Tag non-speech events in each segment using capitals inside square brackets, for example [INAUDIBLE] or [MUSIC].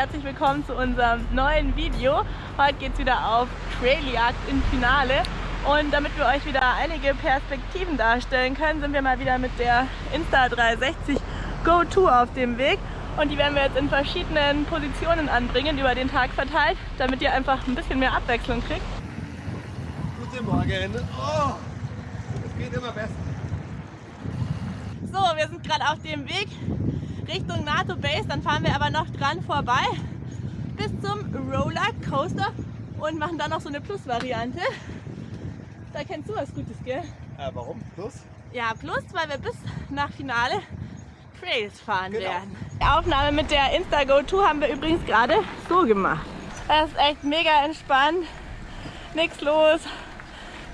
herzlich willkommen zu unserem neuen Video. Heute geht es wieder auf Trailjagd in Finale und damit wir euch wieder einige Perspektiven darstellen können, sind wir mal wieder mit der Insta360 Go Tour auf dem Weg und die werden wir jetzt in verschiedenen Positionen anbringen, über den Tag verteilt, damit ihr einfach ein bisschen mehr Abwechslung kriegt. Guten Morgen! Oh, es geht immer besser. So, wir sind gerade auf dem Weg Richtung NATO Base, dann fahren wir aber noch dran vorbei bis zum Roller Coaster und machen dann noch so eine Plus-Variante. Da kennst du was Gutes, gell? Äh, warum? Plus? Ja, Plus, weil wir bis nach Finale Trails fahren Genau. werden. Die Aufnahme mit der Instago 2 haben wir übrigens gerade so gemacht. Das ist echt mega entspannt, nichts los,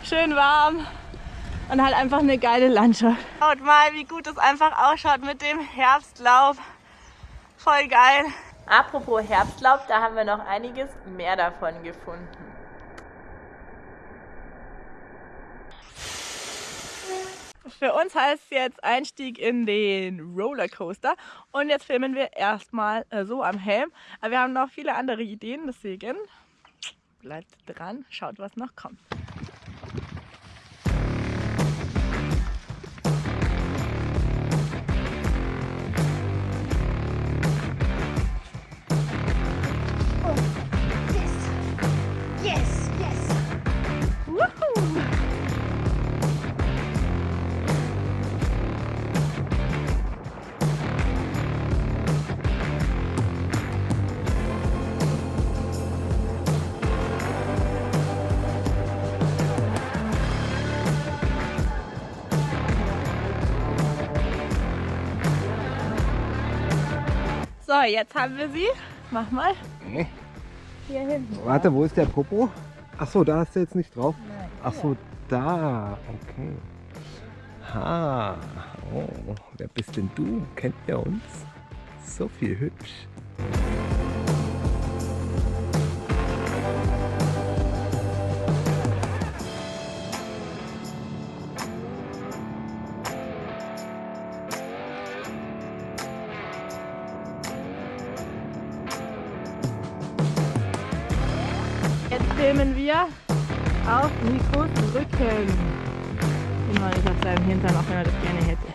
schön warm und halt einfach eine geile Landschaft. Schaut mal, wie gut es einfach ausschaut mit dem Herbstlaub. Voll geil. Apropos Herbstlaub, da haben wir noch einiges mehr davon gefunden. Für uns heißt es jetzt Einstieg in den Rollercoaster und jetzt filmen wir erstmal äh, so am Helm. Aber wir haben noch viele andere Ideen, deswegen bleibt dran, schaut was noch kommt. So, jetzt haben wir sie. Mach mal. Nee. Hier hinten. Warte, wo ist der Popo? Ach so, da hast du jetzt nicht drauf. Nein, Ach so, da. Okay. Ha. Oh, wer bist denn du? Kennt ihr uns? So viel hübsch. Filmen wir auf Nikos Rücken. Immer nicht auf seinem Hintern, auch wenn er das gerne hätte.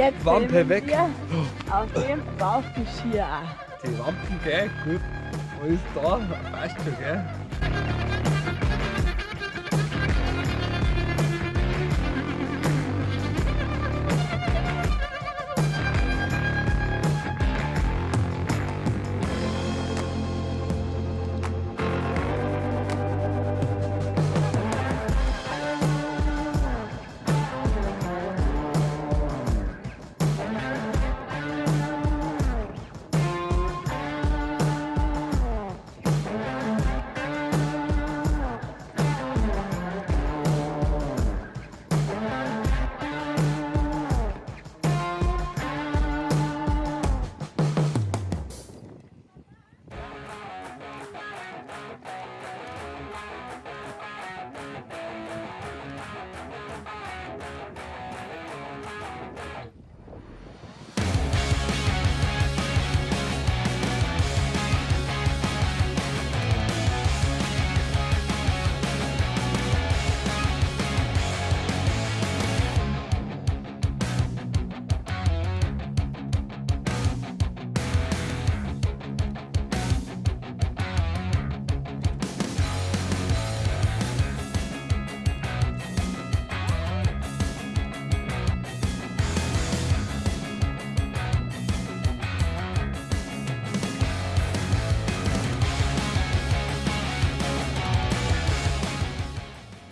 Jetzt Wampe weg. wir auf dem Bauchgeschirr. Die Lampen, gell? Gut. Alles da. Passt schon, gell?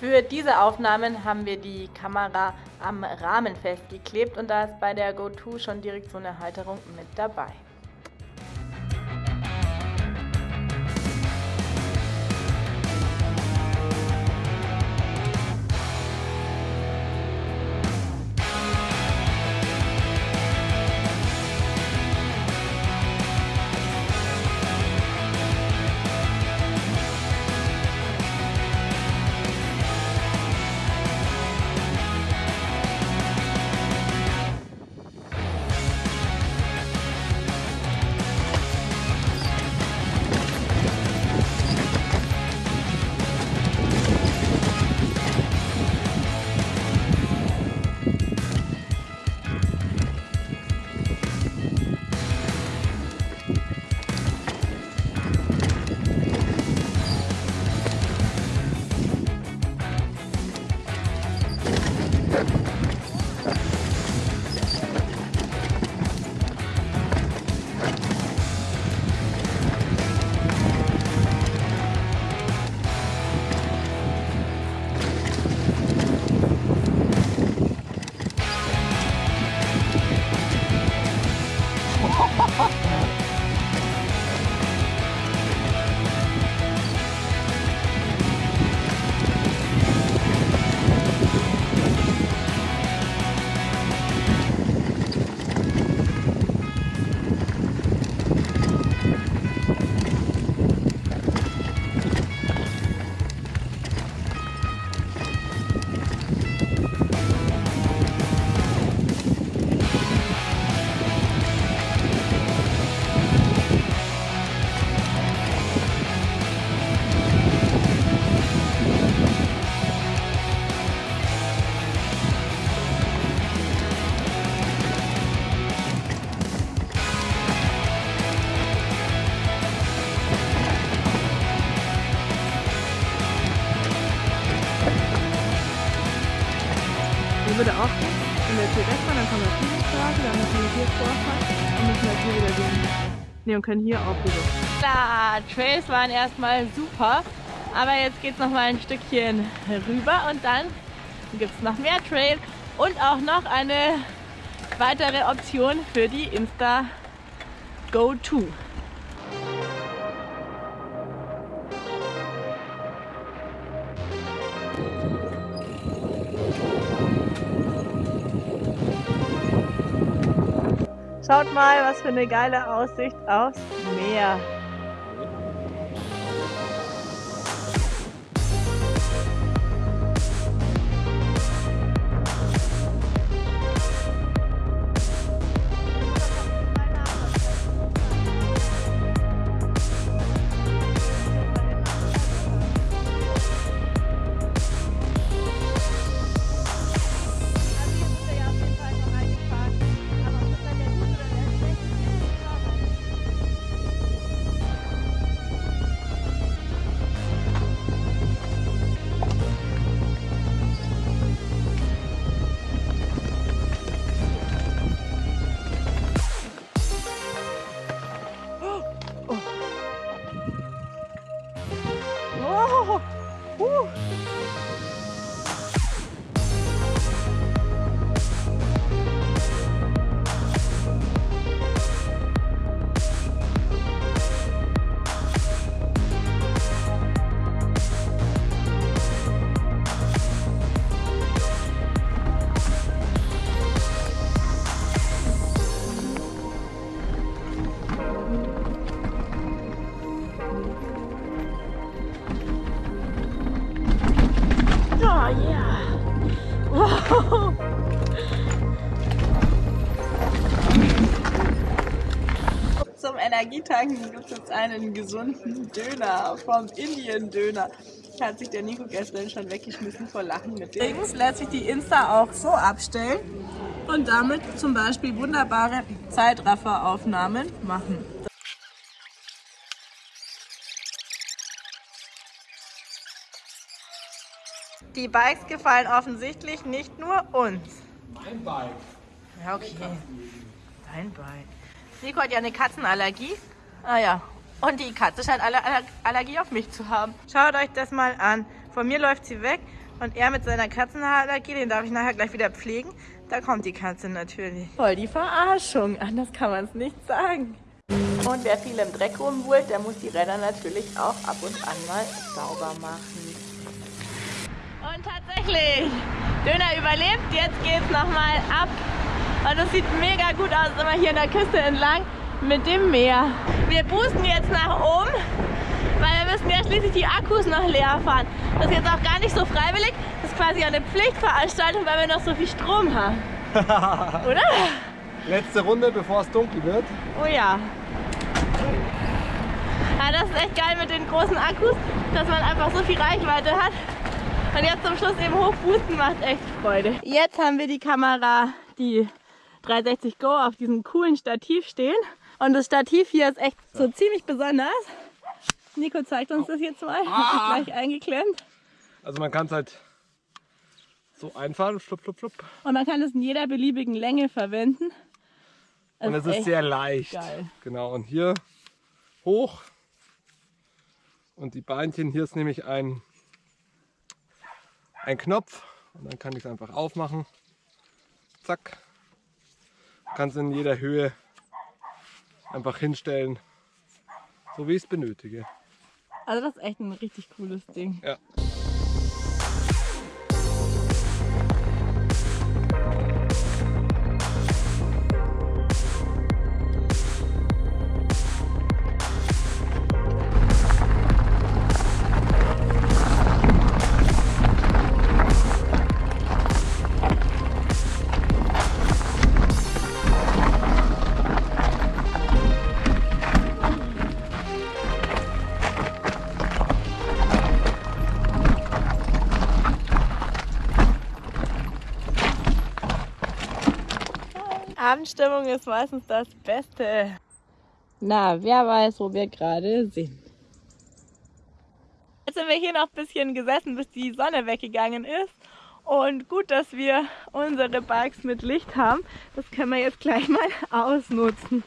Für diese Aufnahmen haben wir die Kamera am Rahmen festgeklebt und da ist bei der GoTo schon direkt so eine Halterung mit dabei. Und können hier auch rüber. Klar, Trails waren erstmal super, aber jetzt geht es noch mal ein Stückchen rüber und dann gibt es noch mehr Trail und auch noch eine weitere Option für die Insta Go Schaut mal, was für eine geile Aussicht aufs Meer. Woo. Energietanken gibt es jetzt einen gesunden Döner vom Indien-Döner. Hat sich der Nico gestern schon weggeschmissen vor Lachen mit dem. Übrigens lässt sich die Insta auch so abstellen und damit zum Beispiel wunderbare Zeitrafferaufnahmen machen. Die Bikes gefallen offensichtlich nicht nur uns. Mein Bike. Ja, okay. Dein Bike. Nico hat ja eine Katzenallergie. Ah ja. Und die Katze scheint alle Aller- Allergie auf mich zu haben. Schaut euch das mal an. Von mir läuft sie weg Und er mit seiner Katzenhaarallergie, den darf ich nachher gleich wieder pflegen. Da kommt die Katze natürlich. Voll die Verarschung, anders kann man es nicht sagen. Und wer viel im Dreck rumwühlt, der muss die Räder natürlich auch ab und an mal sauber machen. Und tatsächlich, Döner überlebt, jetzt geht's nochmal ab. Und es sieht mega gut aus, immer hier in der Küste entlang mit dem Meer. Wir boosten jetzt nach oben, weil wir müssen ja schließlich die Akkus noch leer fahren. Das ist jetzt auch gar nicht so freiwillig, das ist quasi eine Pflichtveranstaltung, weil wir noch so viel Strom haben. [LAUGHS] Oder? Letzte Runde, bevor es dunkel wird. Oh ja. Ja, das ist echt geil mit den großen Akkus, dass man einfach so viel Reichweite hat. Und jetzt zum Schluss eben hochboosten macht echt Freude. Jetzt haben wir die Kamera, die 360 Go auf diesem coolen Stativ stehen. Und das Stativ hier ist echt so ziemlich besonders. Nico zeigt uns das jetzt mal. Ah. [LAUGHS] Gleich eingeklemmt. Also man kann es halt so einfahren, flupp, flupp, flupp. Und man kann es in jeder beliebigen Länge verwenden. Das Und es ist echt sehr leicht. geil. Genau, und hier hoch. Und die Beinchen, hier ist nämlich ein, ein Knopf. Und dann kann ich es einfach aufmachen. Zack. Kann es in jeder Höhe einfach hinstellen, so wie ich es benötige. Also das ist echt ein richtig cooles Ding. Ja. Abendstimmung ist meistens das Beste. Na, wer weiß, wo wir gerade sind. Jetzt sind wir hier noch ein bisschen gesessen, bis die Sonne weggegangen ist. Und gut, dass wir unsere Bikes mit Licht haben. Das können wir jetzt gleich mal ausnutzen.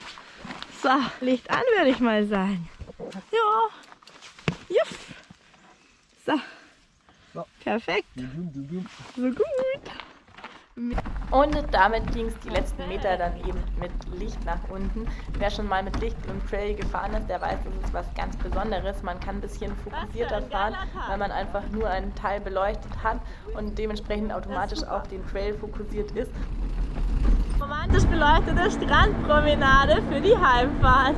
So, Licht an, würde ich mal sagen. Ja. Juff. So. So. Perfekt. So gut. Und damit ging es die letzten Meter dann eben mit Licht nach unten. Wer schon mal mit Licht im Trail gefahren ist, der weiß, das ist was ganz Besonderes. Man kann ein bisschen fokussierter fahren, weil man einfach nur einen Teil beleuchtet hat und dementsprechend automatisch auch den Trail fokussiert ist. Romantisch beleuchtete Strandpromenade für die Heimfahrt.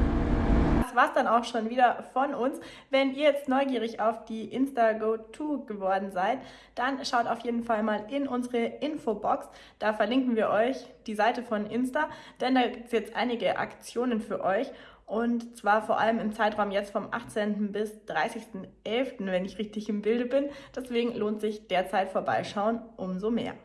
Das war's dann auch schon wieder von uns. Wenn ihr jetzt neugierig auf die Insta-Go-To geworden seid, dann schaut auf jeden Fall mal in unsere Infobox. Da verlinken wir euch die Seite von Insta, denn da gibt es jetzt einige Aktionen für euch. Und zwar vor allem im Zeitraum jetzt vom 18. bis 30.11., wenn ich richtig im Bilde bin. Deswegen lohnt sich derzeit vorbeischauen umso mehr.